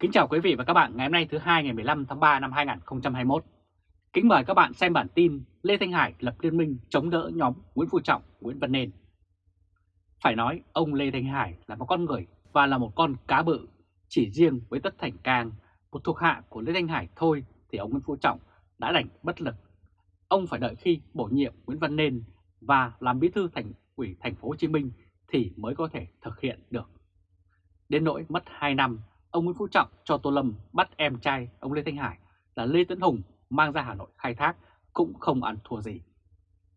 Kính chào quý vị và các bạn ngày hôm nay thứ hai ngày 15 tháng 3 năm 2021. Kính mời các bạn xem bản tin Lê Thanh Hải lập liên minh chống đỡ nhóm Nguyễn Phú Trọng, Nguyễn Văn Nên. Phải nói ông Lê Thanh Hải là một con người và là một con cá bự. Chỉ riêng với Tất Thành Cang, một thuộc hạ của Lê Thanh Hải thôi thì ông Nguyễn Phú Trọng đã đành bất lực. Ông phải đợi khi bổ nhiệm Nguyễn Văn Nên và làm bí thư thành ủy thành phố Hồ Chí Minh thì mới có thể thực hiện được. Đến nỗi mất 2 năm, ông Nguyễn Phú Trọng cho Tô Lâm bắt em trai ông Lê Thanh Hải là Lê Tấn Hùng mang ra Hà Nội khai thác cũng không ăn thua gì.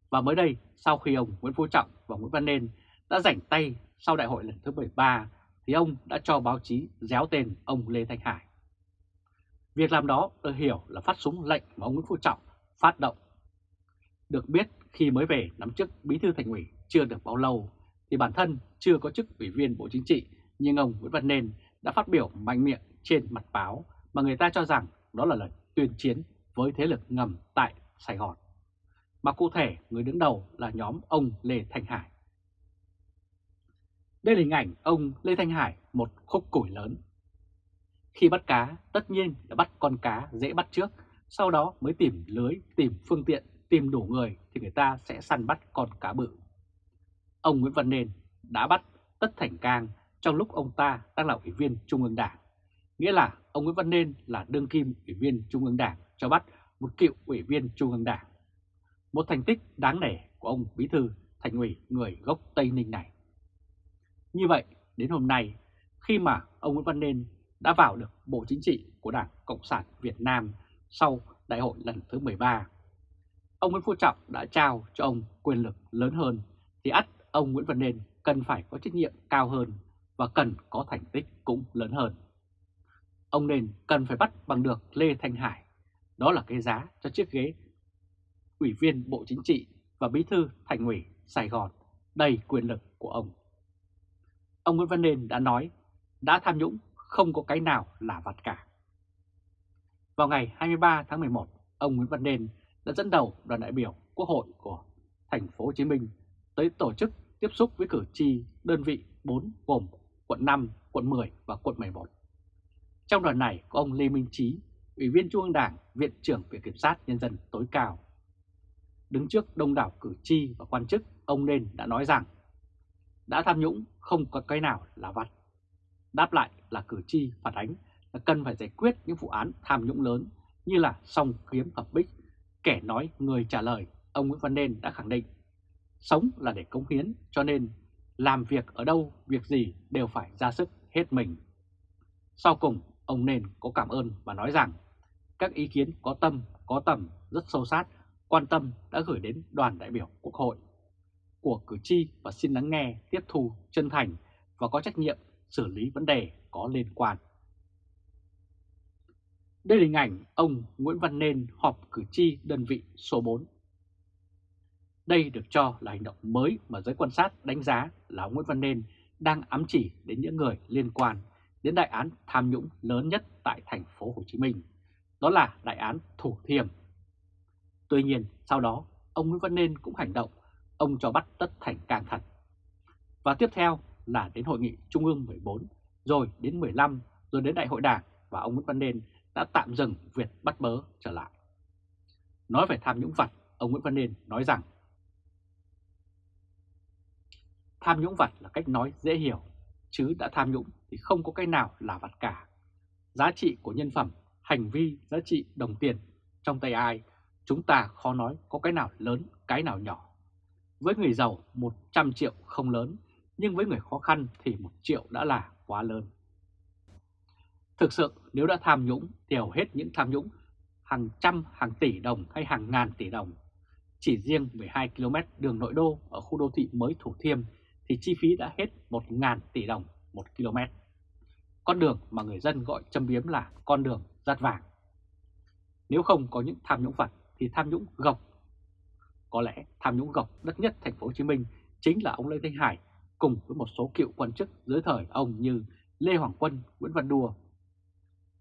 Và mới đây, sau khi ông Nguyễn Phú Trọng và Nguyễn Văn Nên đã rảnh tay sau đại hội lần thứ 13, thì ông đã cho báo chí déo tên ông Lê Thanh Hải. Việc làm đó được hiểu là phát súng lệnh mà ông Nguyễn Phú Trọng phát động. Được biết khi mới về nắm chức bí thư thành ủy chưa được bao lâu thì bản thân chưa có chức ủy viên Bộ Chính trị nhưng ông Nguyễn Văn Nên đã phát biểu mạnh miệng trên mặt báo mà người ta cho rằng đó là lời tuyên chiến với thế lực ngầm tại Sài Gòn. Mà cụ thể người đứng đầu là nhóm ông Lê Thanh Hải. Đây là hình ảnh ông Lê Thanh Hải, một khúc củi lớn. Khi bắt cá, tất nhiên là bắt con cá dễ bắt trước, sau đó mới tìm lưới, tìm phương tiện, tìm đủ người thì người ta sẽ săn bắt con cá bự. Ông Nguyễn Văn Nên đã bắt Tất Thành Cang trong lúc ông ta đang là ủy viên Trung ương Đảng. Nghĩa là ông Nguyễn Văn Nên là đương kim ủy viên Trung ương Đảng cho bắt một cựu ủy viên Trung ương Đảng. Một thành tích đáng nể của ông Bí Thư Thành ủy người gốc Tây Ninh này. Như vậy, đến hôm nay, khi mà ông Nguyễn Văn Nên đã vào được Bộ Chính trị của Đảng Cộng sản Việt Nam sau đại hội lần thứ 13, ông Nguyễn Phú Trọng đã trao cho ông quyền lực lớn hơn, thì ắt ông Nguyễn Văn Nên cần phải có trách nhiệm cao hơn và cần có thành tích cũng lớn hơn. Ông nên cần phải bắt bằng được Lê Thanh Hải, đó là cái giá cho chiếc ghế Ủy viên Bộ Chính trị và Bí thư Thành ủy Sài Gòn đầy quyền lực của ông. Ông Nguyễn Văn Nên đã nói, đã tham nhũng không có cái nào là vặt cả. Vào ngày 23 tháng 11, ông Nguyễn Văn Nên đã dẫn đầu đoàn đại biểu Quốc hội của thành phố Hồ Chí Minh tới tổ chức tiếp xúc với cử tri đơn vị 4 gồm quận 5, quận 10 và quận 11. Trong đoàn này có ông Lê Minh Trí, Ủy viên Trung ương Đảng, Viện trưởng Viện Kiểm sát Nhân dân tối cao. Đứng trước đông đảo cử tri và quan chức, ông Nên đã nói rằng đã tham nhũng không có cái nào là vặt. Đáp lại là cử tri phản ánh là cần phải giải quyết những vụ án tham nhũng lớn như là song kiếm hợp bích. Kẻ nói người trả lời, ông Nguyễn Văn Nên đã khẳng định sống là để cống hiến cho nên làm việc ở đâu, việc gì đều phải ra sức hết mình. Sau cùng, ông nên có cảm ơn và nói rằng các ý kiến có tâm, có tầm, rất sâu sát, quan tâm đã gửi đến đoàn đại biểu Quốc hội của cử tri và xin lắng nghe, tiếp thu, chân thành và có trách nhiệm xử lý vấn đề có liên quan. Đây là hình ảnh ông Nguyễn Văn Nên họp cử tri đơn vị số 4 đây được cho là hành động mới mà giới quan sát đánh giá là ông Nguyễn Văn Nên đang ám chỉ đến những người liên quan đến đại án tham nhũng lớn nhất tại thành phố Hồ Chí Minh, đó là đại án Thủ Thiêm. Tuy nhiên, sau đó, ông Nguyễn Văn Nên cũng hành động, ông cho bắt tất thành càng thật. Và tiếp theo là đến hội nghị Trung ương 14, rồi đến 15, rồi đến đại hội đảng và ông Nguyễn Văn Nên đã tạm dừng việc bắt bớ trở lại. Nói về tham nhũng vặt, ông Nguyễn Văn Nên nói rằng Tham nhũng vặt là cách nói dễ hiểu, chứ đã tham nhũng thì không có cái nào là vặt cả. Giá trị của nhân phẩm, hành vi, giá trị đồng tiền trong tay ai, chúng ta khó nói có cái nào lớn, cái nào nhỏ. Với người giàu 100 triệu không lớn, nhưng với người khó khăn thì 1 triệu đã là quá lớn. Thực sự nếu đã tham nhũng thì hầu hết những tham nhũng hàng trăm, hàng tỷ đồng hay hàng ngàn tỷ đồng. Chỉ riêng 12 km đường nội đô ở khu đô thị mới Thủ Thiêm thì chi phí đã hết 1.000 tỷ đồng một km. Con đường mà người dân gọi châm biếm là con đường rát vàng. Nếu không có những tham nhũng vật thì tham nhũng gộc. Có lẽ tham nhũng gộc đất nhất thành phố Hồ Chí Minh chính là ông Lê Thanh Hải cùng với một số cựu quan chức dưới thời ông như Lê Hoàng Quân, Nguyễn Văn Đùa.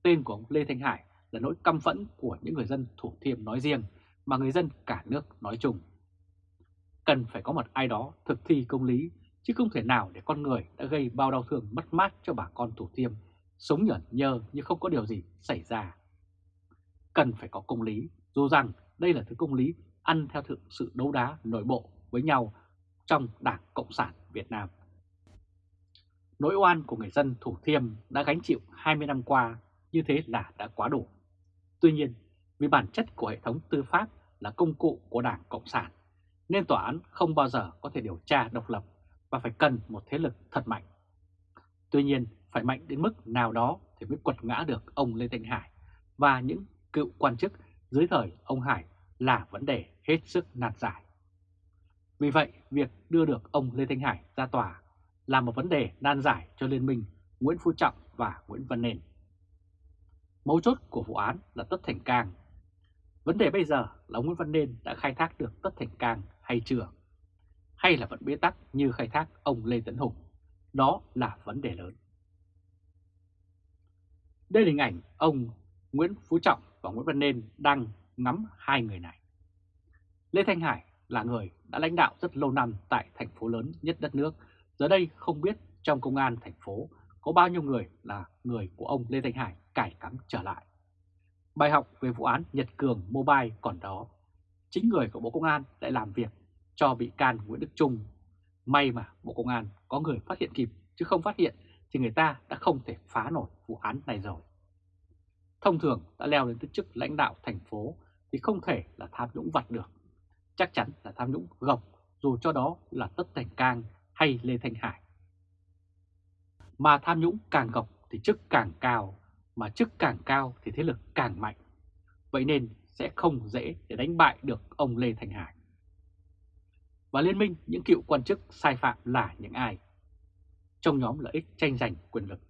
Tên của ông Lê Thanh Hải là nỗi căm phẫn của những người dân Thủ Thiêm nói riêng mà người dân cả nước nói chung. Cần phải có một ai đó thực thi công lý chứ không thể nào để con người đã gây bao đau thương mất mát cho bà con Thủ Thiêm sống nhởn nhơ như không có điều gì xảy ra. Cần phải có công lý, dù rằng đây là thứ công lý ăn theo thượng sự đấu đá nội bộ với nhau trong Đảng Cộng sản Việt Nam. Nỗi oan của người dân Thủ Thiêm đã gánh chịu 20 năm qua như thế là đã quá đủ. Tuy nhiên, vì bản chất của hệ thống tư pháp là công cụ của Đảng Cộng sản, nên tòa án không bao giờ có thể điều tra độc lập và phải cần một thế lực thật mạnh. Tuy nhiên, phải mạnh đến mức nào đó thì mới quật ngã được ông Lê Thanh Hải và những cựu quan chức dưới thời ông Hải là vấn đề hết sức nạt giải. Vì vậy, việc đưa được ông Lê Thanh Hải ra tòa là một vấn đề nan giải cho Liên minh Nguyễn Phú Trọng và Nguyễn Văn Nền. Mấu chốt của vụ án là Tất Thành Cang. Vấn đề bây giờ là Nguyễn Văn Nên đã khai thác được Tất Thành Cang hay chưa? Hay là vẫn bế tắc như khai thác ông Lê Tấn Hùng? Đó là vấn đề lớn. Đây là hình ảnh ông Nguyễn Phú Trọng và Nguyễn Văn Nên đang ngắm hai người này. Lê Thanh Hải là người đã lãnh đạo rất lâu năm tại thành phố lớn nhất đất nước. Giờ đây không biết trong công an thành phố có bao nhiêu người là người của ông Lê Thanh Hải cải cắm trở lại. Bài học về vụ án Nhật Cường Mobile còn đó. Chính người của Bộ Công an lại làm việc cho bị can Nguyễn Đức Trung. May mà Bộ Công an có người phát hiện kịp, chứ không phát hiện thì người ta đã không thể phá nổi vụ án này rồi. Thông thường đã leo đến chức lãnh đạo thành phố thì không thể là tham nhũng vặt được. Chắc chắn là tham nhũng gộc dù cho đó là Tất Thành Cang hay Lê Thanh Hải. Mà tham nhũng càng gộc thì chức càng cao, mà chức càng cao thì thế lực càng mạnh. Vậy nên sẽ không dễ để đánh bại được ông Lê Thanh Hải. Và liên minh những cựu quan chức sai phạm là những ai? Trong nhóm lợi ích tranh giành quyền lực,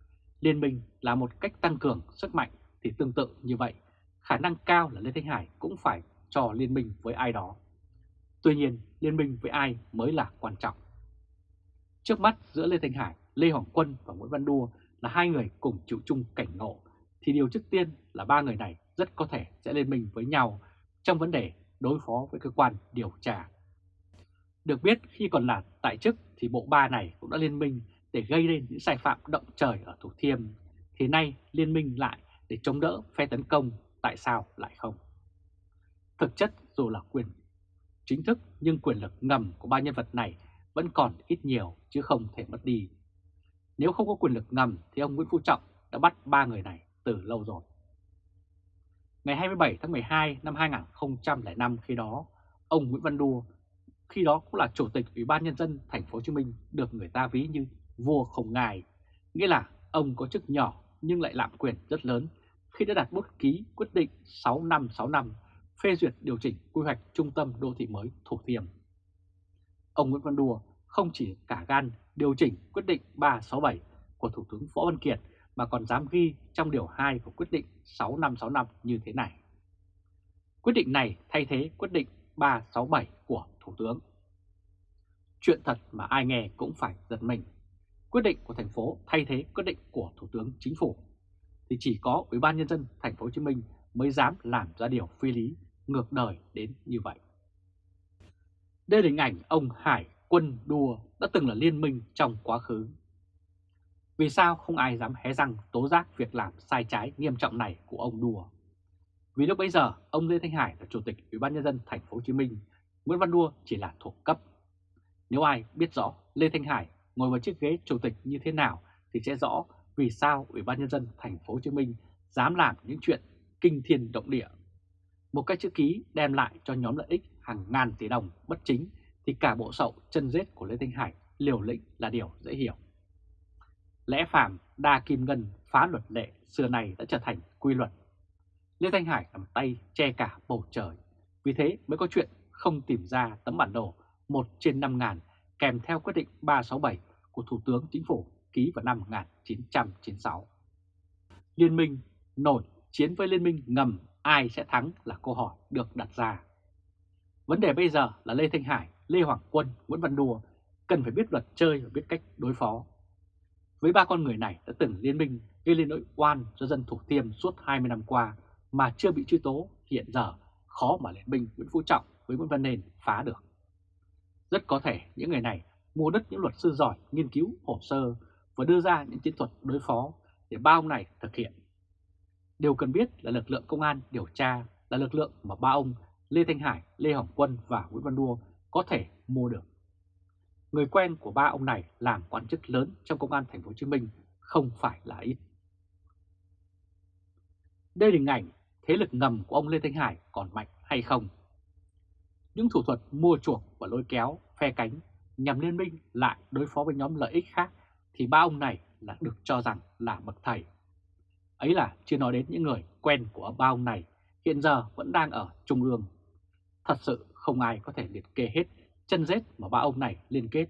liên minh là một cách tăng cường sức mạnh thì tương tự như vậy, khả năng cao là Lê Thanh Hải cũng phải cho liên minh với ai đó. Tuy nhiên, liên minh với ai mới là quan trọng. Trước mắt giữa Lê Thanh Hải, Lê Hoàng Quân và Nguyễn Văn Đua là hai người cùng chịu chung cảnh ngộ, thì điều trước tiên là ba người này rất có thể sẽ liên minh với nhau trong vấn đề đối phó với cơ quan điều tra. Được biết khi còn là tại chức thì bộ ba này cũng đã liên minh để gây nên những sai phạm động trời ở Thủ Thiêm, thì nay liên minh lại để chống đỡ phe tấn công, tại sao lại không? Thực chất dù là quyền chính thức nhưng quyền lực ngầm của ba nhân vật này vẫn còn ít nhiều chứ không thể mất đi. Nếu không có quyền lực ngầm thì ông Nguyễn Phú Trọng đã bắt ba người này từ lâu rồi. Ngày 27 tháng 12 năm 2005 khi đó, ông Nguyễn Văn Đua khi đó cũng là chủ tịch Ủy ban nhân dân thành phố Hồ Chí Minh được người ta ví như vua không ngài, nghĩa là ông có chức nhỏ nhưng lại lạm quyền rất lớn khi đã đặt bút ký quyết định 6565 phê duyệt điều chỉnh quy hoạch trung tâm đô thị mới Thủ Thiêm. Ông Nguyễn Văn Đùa không chỉ cả gan điều chỉnh quyết định 367 của Thủ tướng Võ Văn Kiệt mà còn dám ghi trong điều 2 của quyết định 6565 như thế này. Quyết định này thay thế quyết định 367 của Thủ tướng. Chuyện thật mà ai nghe cũng phải giật mình. Quyết định của thành phố thay thế quyết định của Thủ tướng Chính phủ thì chỉ có Ủy ban nhân dân thành phố Hồ Chí Minh mới dám làm ra điều phi lý ngược đời đến như vậy. Đây là hình ảnh ông Hải Quân Đua đã từng là liên minh trong quá khứ. Vì sao không ai dám hé răng tố giác việc làm sai trái nghiêm trọng này của ông đùa? Vì lúc bấy giờ, ông Lê Thanh Hải là chủ tịch Ủy ban nhân dân thành phố Hồ Chí Minh, Nguyễn Văn Đua chỉ là thuộc cấp. Nếu ai biết rõ Lê Thanh Hải ngồi vào chiếc ghế chủ tịch như thế nào thì sẽ rõ vì sao Ủy ban nhân dân thành phố Hồ Chí Minh dám làm những chuyện kinh thiên động địa. Một cái chữ ký đem lại cho nhóm lợi ích hàng ngàn tỷ đồng bất chính thì cả bộ sậu chân rết của Lê Thanh Hải liều lĩnh là điều dễ hiểu. Lẽ phàm đa kim ngân phá luật lệ xưa này đã trở thành quy luật. Lê Thanh Hải cầm tay che cả bầu trời, vì thế mới có chuyện không tìm ra tấm bản đồ 1 trên 5 ngàn kèm theo quyết định 367 của Thủ tướng Chính phủ ký vào năm 1996. Liên minh nổi chiến với liên minh ngầm ai sẽ thắng là câu hỏi được đặt ra. Vấn đề bây giờ là Lê Thanh Hải, Lê Hoàng Quân, Nguyễn Văn Đùa cần phải biết luật chơi và biết cách đối phó. Với ba con người này đã từng liên minh gây lên nỗi oan cho dân Thủ Thiêm suốt 20 năm qua mà chưa bị truy tố hiện giờ khó mà liên minh Nguyễn Phú Trọng với Nguyễn Văn Nền phá được. Rất có thể những người này mua đất những luật sư giỏi nghiên cứu hồ sơ và đưa ra những chiến thuật đối phó để ba ông này thực hiện. Điều cần biết là lực lượng công an điều tra là lực lượng mà ba ông Lê Thanh Hải, Lê Hồng Quân và Nguyễn Văn Đua có thể mua được. Người quen của ba ông này làm quan chức lớn trong công an thành phố Hồ Chí Minh không phải là ít. Đây là hình ảnh thế lực ngầm của ông Lê Thanh Hải còn mạnh hay không? Những thủ thuật mua chuộc và lôi kéo, phe cánh nhằm liên minh lại đối phó với nhóm lợi ích khác thì ba ông này là được cho rằng là bậc thầy. Ấy là chưa nói đến những người quen của ba ông này hiện giờ vẫn đang ở Trung ương. Thật sự không ai có thể liệt kê hết chân rết mà ba ông này liên kết.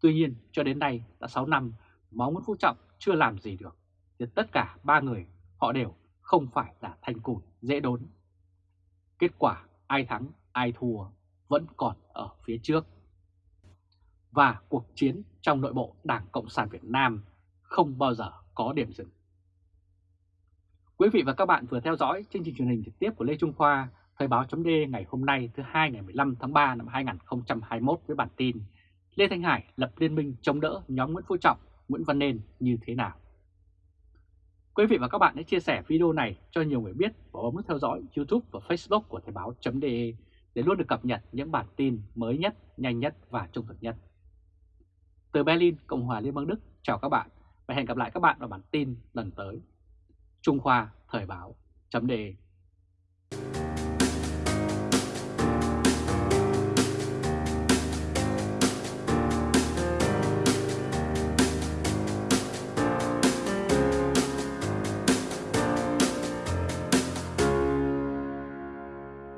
Tuy nhiên cho đến nay đã 6 năm mà ông Nguyễn Phú Trọng chưa làm gì được. Thì tất cả ba người họ đều không phải là thanh củi dễ đốn. Kết quả ai thắng ai thua vẫn còn ở phía trước. Và cuộc chiến trong nội bộ Đảng Cộng sản Việt Nam không bao giờ có điểm dừng. Quý vị và các bạn vừa theo dõi chương trình truyền hình trực tiếp của Lê Trung Khoa, Thời báo chấm ngày hôm nay thứ hai ngày 15 tháng 3 năm 2021 với bản tin Lê Thanh Hải lập liên minh chống đỡ nhóm Nguyễn Phú Trọng, Nguyễn Văn Nên như thế nào? Quý vị và các bạn hãy chia sẻ video này cho nhiều người biết và bấm nút theo dõi YouTube và Facebook của Thời báo.de để luôn được cập nhật những bản tin mới nhất, nhanh nhất và trung thực nhất. Từ Berlin, Cộng hòa Liên bang Đức, chào các bạn và hẹn gặp lại các bạn vào bản tin lần tới. Trung Khoa Thời báo chấm đề.